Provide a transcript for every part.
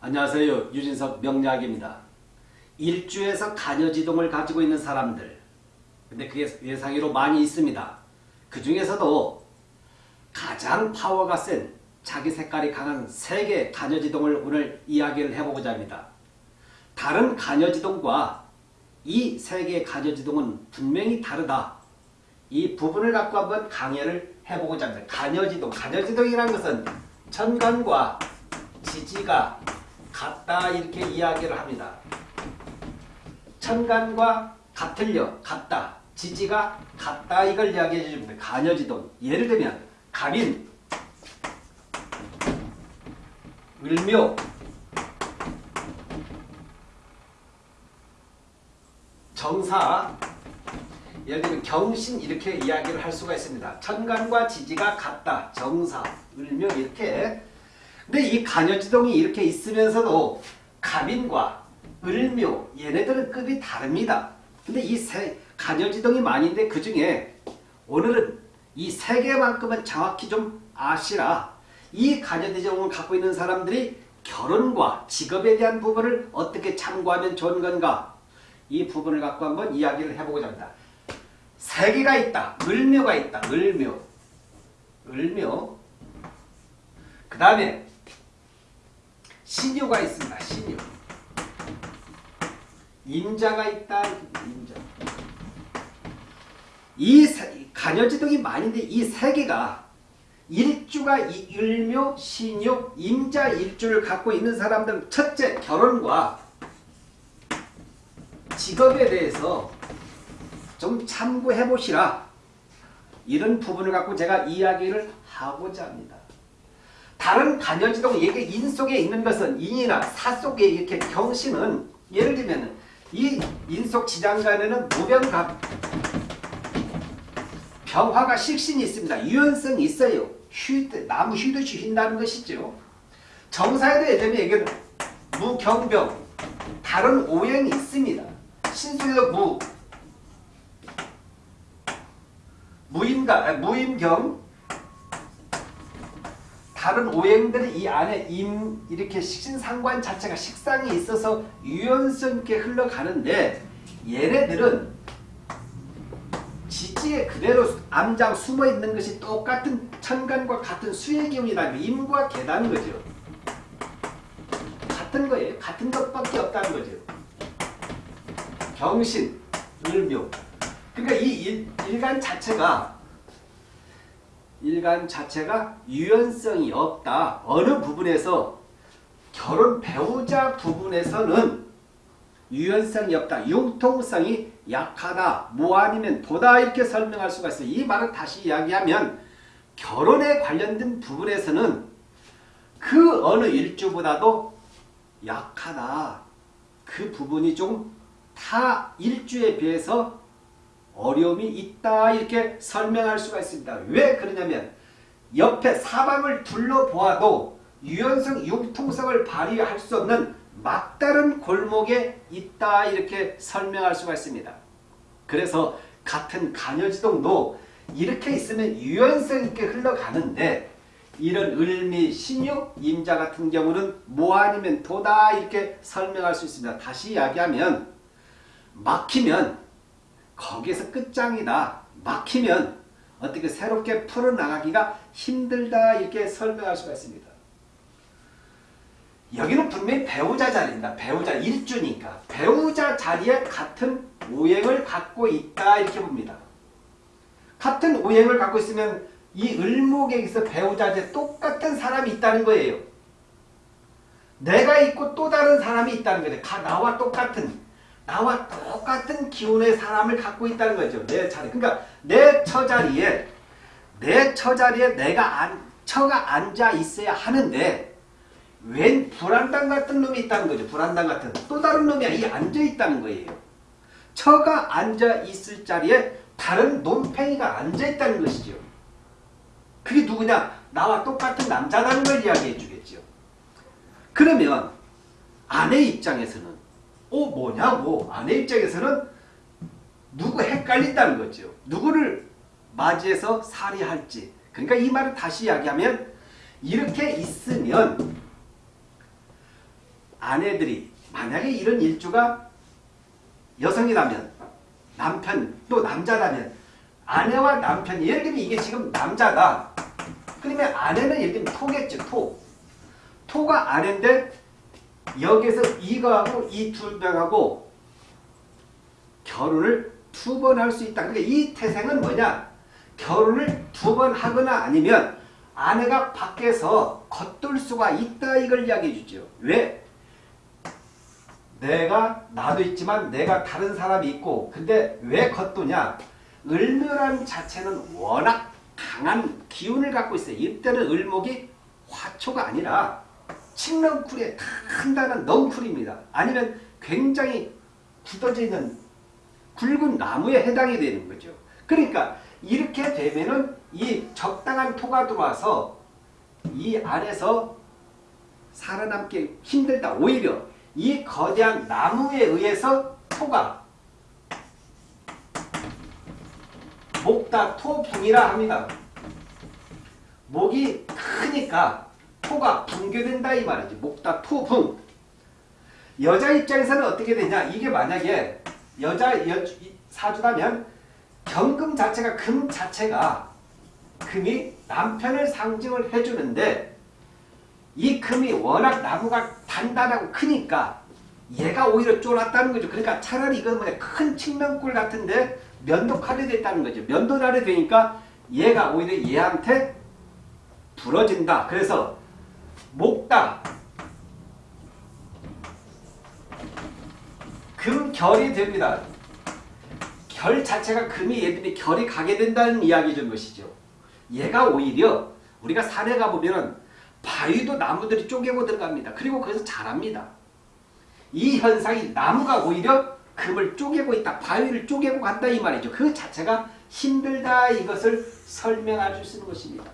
안녕하세요. 유진석 명약입니다. 일주에서 간여지동을 가지고 있는 사람들 근데 그게 예상외로 많이 있습니다. 그 중에서도 가장 파워가 센 자기 색깔이 강한 세개 간여지동을 오늘 이야기를 해보고자 합니다. 다른 간여지동과 이 세 개의 간여지동은 분명히 다르다. 이 부분을 갖고 한번 강의를 해보고자 합니다. 간여지동, 간여지동이라는 것은 천간과 지지가 같다 이렇게 이야기를 합니다. 천간과 같을려 같다 지지가 같다 이걸 이야기해 줍니다. 간여지동 예를 들면 갑인 을묘 정사 예를 들면 경신 이렇게 이야기를 할 수가 있습니다. 천간과 지지가 같다. 정사, 을묘 이렇게 근데 이 간여지동이 이렇게 있으면서도 갑인과 을묘 얘네들은 급이 다릅니다. 근데 이 세 간여지동이 많은데 그 중에 오늘은 이 세 개만큼은 정확히 좀 아시라 이 간여지동을 갖고 있는 사람들이 결혼과 직업에 대한 부분을 어떻게 참고하면 좋은 건가 이 부분을 갖고 한번 이야기를 해보고자 합니다. 세 개가 있다. 을묘가 있다. 을묘. 을묘. 그 다음에 신유가 있습니다. 신유. 임자가 있다. 임자. 이 간여지동이 많은데 이 세 개가 일주가 일묘, 신유, 임자 일주를 갖고 있는 사람들은 첫째 결혼과 직업에 대해서 좀 참고해 보시라. 이런 부분을 갖고 제가 이야기를 하고자 합니다. 다른 간여지동 얘기 인 속에 있는 것은 인이나 사 속에 이렇게 경신은 예를 들면 이 인속 지장간에는 무병갑 병화가 식신이 있습니다. 유연성이 있어요. 휴, 나무 휘듯이 휜다는 것이죠. 정사에도 예전에 얘기는 무경병 다른 오행이 있습니다. 신수에도 무 무임가 무임경 다른 오행들이 이 안에 임 이렇게 식신상관 자체가 식상이 있어서 유연성 있게 흘러가는데 얘네들은 지지에 그대로 암장 숨어 있는 것이 똑같은 천간과 같은 수의 기운이다. 임과 계다는 거죠. 같은 거예요. 같은 것밖에 없다는 거죠. 경신, 을묘. 그러니까 이 일, 일간 자체가 일간 자체가 유연성이 없다. 어느 부분에서 결혼 배우자 부분에서는 유연성이 없다. 융통성이 약하다. 뭐 아니면 도다 이렇게 설명할 수가 있어요. 이 말을 다시 이야기하면 결혼에 관련된 부분에서는 그 어느 일주보다도 약하다. 그 부분이 좀 타 일주에 비해서 어려움이 있다 이렇게 설명할 수가 있습니다. 왜 그러냐면 옆에 사방을 둘러보아도 유연성, 융통성을 발휘할 수 없는 막다른 골목에 있다 이렇게 설명할 수가 있습니다. 그래서 같은 간여지동도 이렇게 있으면 유연성 있게 흘러가는데 이런 을미, 신유, 임자 같은 경우는 뭐 아니면 도다 이렇게 설명할 수 있습니다. 다시 이야기하면 막히면 거기에서 끝장이다. 막히면 어떻게 새롭게 풀어나가기가 힘들다 이렇게 설명할 수가 있습니다. 여기는 분명히 배우자 자리입니다. 배우자 일주니까 배우자 자리에 같은 오행을 갖고 있다 이렇게 봅니다. 같은 오행을 갖고 있으면 이 을목에서 배우자한테 똑같은 사람이 있다는 거예요. 내가 있고 또 다른 사람이 있다는 거죠. 나와 똑같은 나와 똑같은 기운의 사람을 갖고 있다는 거죠. 내 자리. 그러니까 내 처자리에 내 처자리에 내가 안, 처가 앉아 있어야 하는데 웬 불안당 같은 놈이 있다는 거죠. 불안당 같은. 또 다른 놈이 이 앉아 있다는 거예요. 처가 앉아 있을 자리에 다른 놈팽이가 앉아 있다는 것이죠. 그게 누구냐? 나와 똑같은 남자라는 걸 이야기해 주겠죠. 그러면 아내 입장에서는 어 뭐냐고 아내 입장에서는 누구 헷갈린다는 거죠. 누구를 맞이해서 살해할지. 그러니까 이 말을 다시 이야기하면 이렇게 있으면 아내들이 만약에 이런 일주가 여성이라면 남편 또 남자라면 아내와 남편이 예를 들면 이게 지금 남자다. 그러면 아내는 예를 들면 토겠죠. 토. 토가 아내인데 여기서 이거하고 이 두 명하고 결혼을 두 번 할 수 있다. 그러니까 이 태생은 뭐냐? 결혼을 두 번 하거나 아니면 아내가 밖에서 겉돌 수가 있다 이걸 이야기해 주죠. 왜? 내가 나도 있지만 내가 다른 사람이 있고 근데 왜 겉도냐? 을묘란 자체는 워낙 강한 기운을 갖고 있어요. 이때는 을목이 화초가 아니라 칡넝쿨의 단단한 넝쿨입니다. 아니면 굉장히 굳어져 있는 굵은 나무에 해당이 되는 거죠. 그러니까 이렇게 되면은 이 적당한 토가 들어와서 이 안에서 살아남기 힘들다. 오히려 이 거대한 나무에 의해서 토가 목다 토붕이라 합니다. 목이 크니까 토가 붕괴된다 이 말이지. 목다 토붕. 여자 입장에서는 어떻게 되냐. 이게 만약에 여자 여, 사주라면 경금 자체가 금 자체가 금이 남편을 상징을 해주는데 이 금이 워낙 나무가 단단하고 크니까 얘가 오히려 쫄았다는 거죠. 그러니까 차라리 이건 뭐냐 큰 측면골 같은데 면도칼이 됐다는 거죠. 면도날이 되니까 얘가 오히려 얘한테 부러진다. 그래서 목다 금결이 됩니다. 결 자체가 금이 얘들이 결이 가게 된다는 이야기 준 것이죠. 얘가 오히려 우리가 산에 가보면 바위도 나무들이 쪼개고 들어갑니다. 그리고 거기서 자랍니다. 이 현상이 나무가 오히려 금을 쪼개고 있다. 바위를 쪼개고 간다 이 말이죠. 그 자체가 힘들다 이것을 설명할 수 있는 것입니다.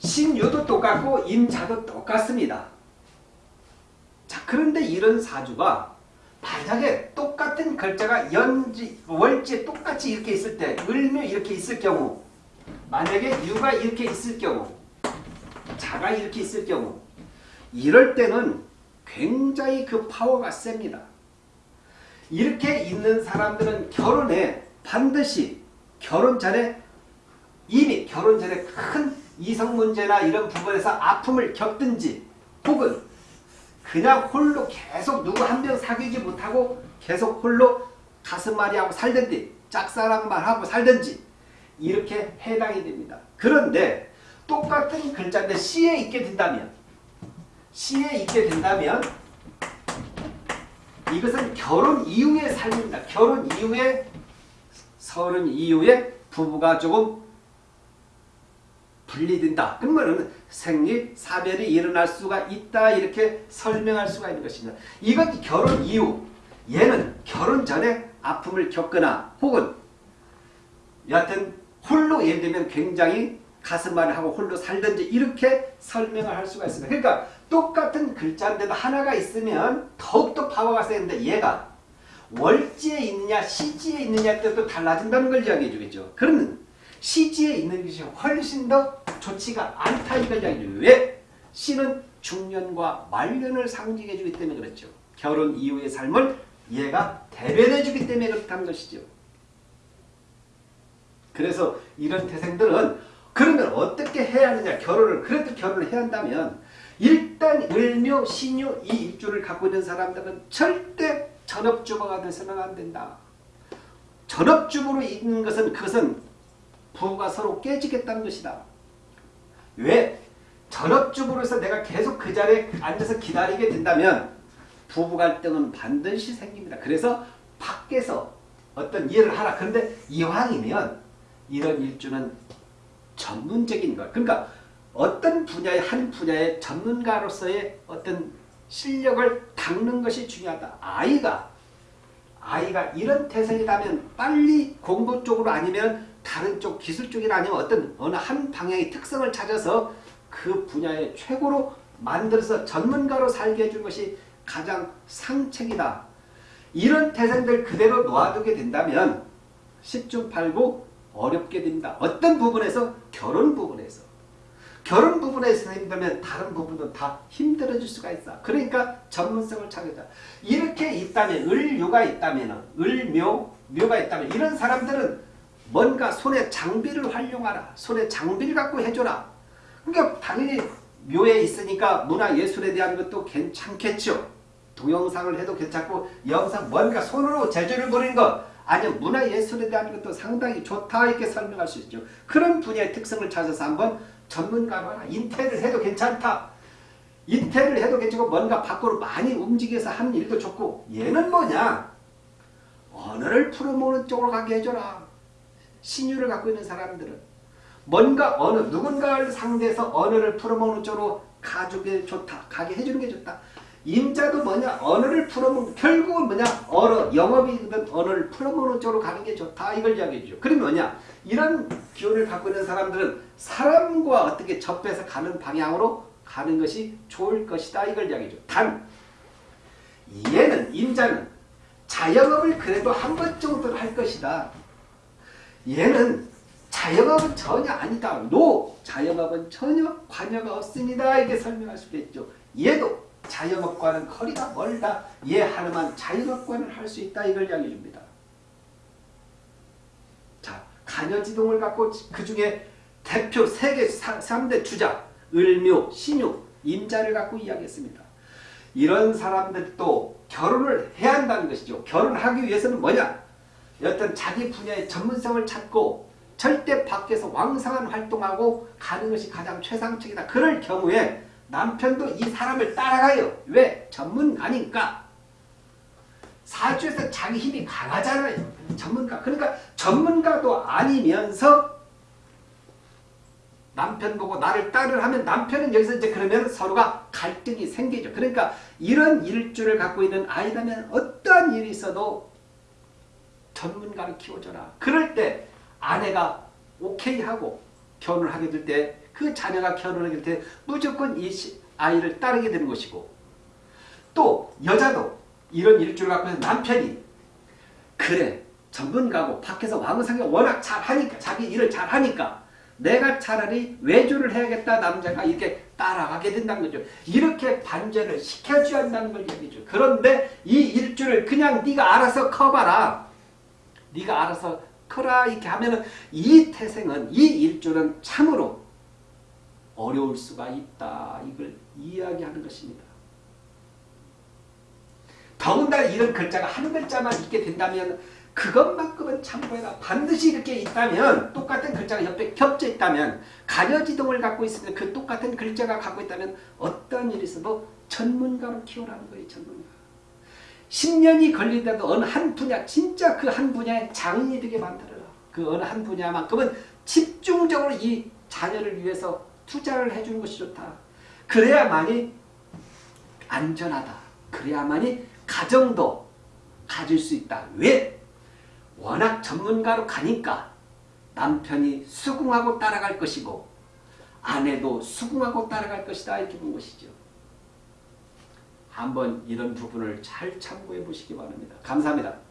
신유도 똑같고 임자도 똑같습니다. 자 그런데 이런 사주가 만약에 똑같은 글자가 연지 월지 똑같이 이렇게 있을 때 을묘 이렇게 있을 경우 만약에 유가 이렇게 있을 경우 자가 이렇게 있을 경우 이럴 때는 굉장히 그 파워가 셉니다. 이렇게 있는 사람들은 결혼에 반드시 결혼 전에 이미 결혼 전에 큰 이성 문제나 이런 부분에서 아픔을 겪든지 혹은 그냥 홀로 계속 누구 한 명 사귀지 못하고 계속 홀로 가슴앓이하고 살든지 짝사랑만 하고 살든지 이렇게 해당이 됩니다. 그런데 똑같은 글자인데 C에 있게 된다면 C에 있게 된다면 이것은 결혼 이후의 삶입니다. 결혼 이후에 서른 이후에 부부가 조금 분리된다. 그러면 생리, 사별이 일어날 수가 있다. 이렇게 설명할 수가 있는 것입니다. 이것 결혼 이후 얘는 결혼 전에 아픔을 겪거나 혹은 여하튼 홀로 예를 들면 굉장히 가슴앓이 하고 홀로 살든지 이렇게 설명을 할 수가 있습니다. 그러니까 똑같은 글자인데도 하나가 있으면 더욱더 파워가 세는데 얘가 월지에 있느냐 시지에 따라 또 달라진다는 걸 이야기해 주겠죠. 그러면 시지에 있는 것이 훨씬 더 좋지가 않다 줘 왜? 시는 중년과 말년을 상징해 주기 때문에 그렇죠. 결혼 이후의 삶을 얘가 대변해 주기 때문에 그렇다는 것이죠. 그래서 이런 태생들은 그러면 어떻게 해야 하느냐 결혼을 그래도 결혼을 해야 한다면 일단 을묘, 신유 이 입주를 갖고 있는 사람들은 절대 전업주부가 돼서는 안 된다. 전업주부로 있는 것은 그것은 부부가 서로 깨지겠다는 것이다. 왜? 전업주부로서 내가 계속 그 자리에 앉아서 기다리게 된다면 부부 갈등은 반드시 생깁니다. 그래서 밖에서 어떤 일을 하라. 그런데 이왕이면 이런 일주는 전문적인 것. 그러니까 어떤 분야의 한 분야의 전문가로서의 어떤 실력을 닦는 것이 중요하다. 아이가 아이가 이런 태생이라면 빨리 공부 쪽으로 아니면 다른 쪽 기술 쪽이나 아니면 어떤 어느 한 방향의 특성을 찾아서 그 분야의 최고로 만들어서 전문가로 살게 해준 것이 가장 상책이다. 이런 태생들 그대로 놓아두게 된다면 10중 8구 어렵게 됩니다. 어떤 부분에서 결혼 부분에서 결혼 부분에서 힘들면 다른 부분도 다 힘들어질 수가 있어. 그러니까 전문성을 찾겠다. 이렇게 있다면 을묘가 있다면 을묘 묘가 있다면 이런 사람들은 뭔가 손에 장비를 활용하라. 손에 장비를 갖고 해줘라. 그러니까 당연히 묘에 있으니까 문화예술에 대한 것도 괜찮겠죠. 동영상을 해도 괜찮고 영상 뭔가 손으로 제조를 벌이는 것 아니면 문화예술에 대한 것도 상당히 좋다 이렇게 설명할 수 있죠. 그런 분야의 특성을 찾아서 한번 전문가로 하나 인테리어를 해도 괜찮다. 인테리어를 해도 괜찮고 뭔가 밖으로 많이 움직여서 하는 일도 좋고 얘는 뭐냐 언어를 풀어모는 쪽으로 가게 해줘라. 신유를 갖고 있는 사람들은 뭔가 어느 누군가를 상대해서 언어를 풀어모는 쪽으로 가주게 좋다. 가게 해주는 게 좋다. 임자도 뭐냐 언어를 풀어먹는 결국은 뭐냐 언어 영업이든 언어를 풀어먹는 쪽으로 가는 게 좋다 이걸 이야기해 주죠. 그럼 뭐냐 이런 기운을 갖고 있는 사람들은 사람과 어떻게 접해서 가는 방향으로 가는 것이 좋을 것이다 이걸 이야기해줘. 단 얘는 임자는 자영업을 그래도 한 번 정도는 할 것이다. 얘는 자영업은 전혀 아니다. 노 자영업은 전혀 관여가 없습니다. 이렇게 설명할 수 있겠죠. 얘도 자영업과는 거리가 멀다. 얘 하나만 자영업과는 할 수 있다. 이걸 이야기해 줍니다. 자, 간여지동을 갖고 그 중에 대표 세계 3대 주자 을묘, 신유, 임자를 갖고 이야기했습니다. 이런 사람들도 결혼을 해야 한다는 것이죠. 결혼하기 위해서는 뭐냐? 어떤 자기 분야의 전문성을 찾고 절대 밖에서 왕성한 활동하고 가는 것이 가장 최상책이다. 그럴 경우에 남편도 이 사람을 따라가요. 왜? 전문가니까. 사주에서 자기 힘이 강하잖아요. 전문가. 그러니까 전문가도 아니면서 남편 보고 나를 따르 하면 남편은 여기서 이제 그러면 서로가 갈등이 생기죠. 그러니까 이런 일주를 갖고 있는 아이라면 어떠한 일이 있어도 전문가를 키워줘라. 그럴 때 아내가 오케이 하고 결혼을 하게 될 때 그 자녀가 결혼하게 될 때 무조건 이 아이를 따르게 되는 것이고 또 여자도 이런 일주를 갖고 있는 남편이 그래 전문가고 밖에서 왕성하게 워낙 잘하니까 자기 일을 잘하니까 내가 차라리 외주를 해야겠다 남자가 이렇게 따라가게 된다는 거죠. 이렇게 반전을 시켜줘야 한다는 걸 얘기죠. 그런데 이 일주를 그냥 네가 알아서 커봐라. 네가 알아서 커라 이렇게 하면은 이 태생은 이 일주는 참으로 어려울 수가 있다. 이걸 이야기하는 것입니다. 더군다나 이런 글자가 한 글자만 있게 된다면 그것만큼은 참고해라. 반드시 이렇게 있다면 똑같은 글자가 옆에 겹쳐 있다면 가려지동을 갖고 있으면 그 똑같은 글자가 갖고 있다면 어떤 일이 있어도 전문가로 키우라는 거예요. 전문가. 10년이 걸리더라도 어느 한 분야 진짜 그 한 분야에 장인이 되게 만들어라. 그 어느 한 분야만큼은 집중적으로 이 자녀를 위해서 투자를 해주는 것이 좋다. 그래야만이 안전하다. 그래야만이 가정도 가질 수 있다. 왜? 워낙 전문가로 가니까 남편이 수긍하고 따라갈 것이고 아내도 수긍하고 따라갈 것이다 이렇게 본 것이죠. 한번 이런 부분을 잘 참고해 보시기 바랍니다. 감사합니다.